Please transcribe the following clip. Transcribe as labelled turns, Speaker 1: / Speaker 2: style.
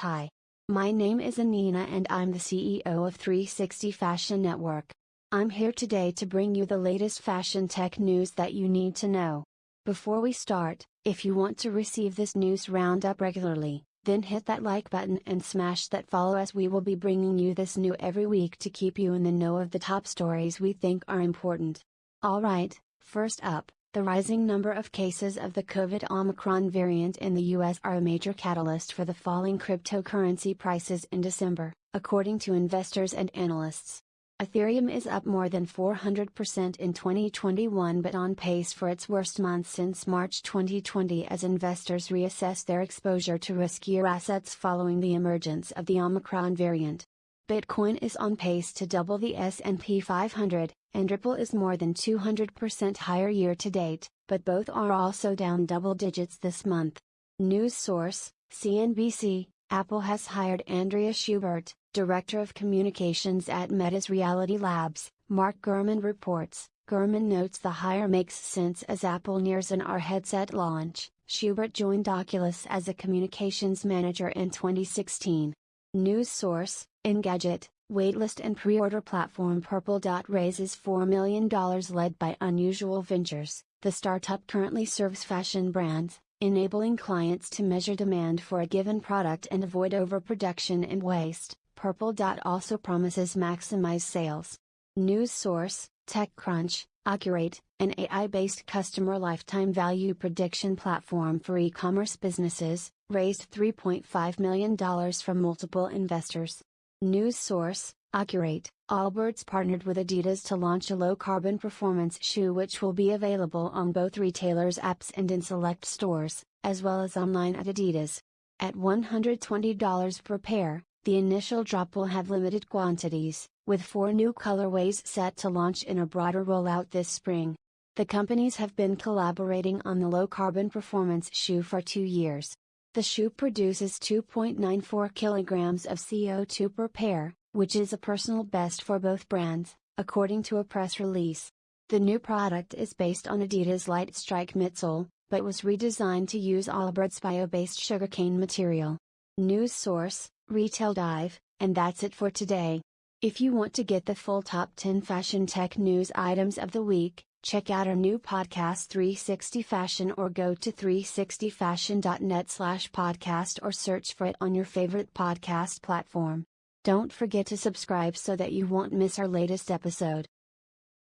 Speaker 1: Hi. My name is Anina and I'm the CEO of 360 Fashion Network. I'm here today to bring you the latest fashion tech news that you need to know. Before we start, if you want to receive this news roundup regularly, then hit that like button and smash that follow as we will be bringing you this new every week to keep you in the know of the top stories we think are important. Alright, first up, the rising number of cases of the COVID Omicron variant in the US are a major catalyst for the falling cryptocurrency prices in December, according to investors and analysts. Ethereum is up more than 400% in 2021 but on pace for its worst month since March 2020 as investors reassess their exposure to riskier assets following the emergence of the Omicron variant. Bitcoin is on pace to double the S&P 500, and Ripple is more than 200% higher year to date, but both are also down double digits this month. News source, CNBC, Apple has hired Andrea Schubert, Director of Communications at Meta's Reality Labs, Mark Gurman reports. Gurman notes the hire makes sense as Apple nears an AR headset launch. Schubert joined Oculus as a communications manager in 2016. News source, Engadget, waitlist and pre-order platform Purple Dot raises $4 million led by Unusual Ventures. The startup currently serves fashion brands, enabling clients to measure demand for a given product and avoid overproduction and waste. Purple Dot also promises maximize sales. News source, TechCrunch, Accurate, an AI-based customer lifetime value prediction platform for e-commerce businesses, raised $3.5 million from multiple investors. News source, Accurate, Allbirds partnered with Adidas to launch a low-carbon performance shoe which will be available on both retailers' apps and in select stores, as well as online at Adidas. At $120 per pair, the initial drop will have limited quantities, with four new colorways set to launch in a broader rollout this spring. The companies have been collaborating on the low carbon performance shoe for two years. The shoe produces 2.94 kilograms of CO2 per pair, which is a personal best for both brands, according to a press release. The new product is based on Adidas Lightstrike midsole, but was redesigned to use Allbirds bio-based sugarcane material. News source, Retail Dive, and that's it for today. If you want to get the full top 10 fashion tech news items of the week, Check out our new podcast 360 Fashion or go to 360fashion.net slash podcast or search for it on your favorite podcast platform. Don't forget to subscribe so that you won't miss our latest episode.